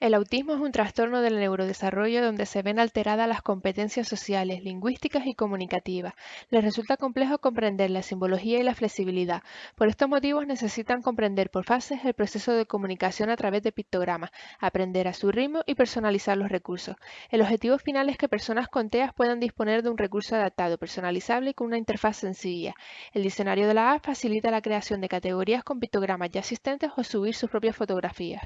El autismo es un trastorno del neurodesarrollo donde se ven alteradas las competencias sociales, lingüísticas y comunicativas. Les resulta complejo comprender la simbología y la flexibilidad. Por estos motivos necesitan comprender por fases el proceso de comunicación a través de pictogramas, aprender a su ritmo y personalizar los recursos. El objetivo final es que personas con TEA puedan disponer de un recurso adaptado, personalizable y con una interfaz sencilla. El diccionario de la app facilita la creación de categorías con pictogramas ya existentes o subir sus propias fotografías.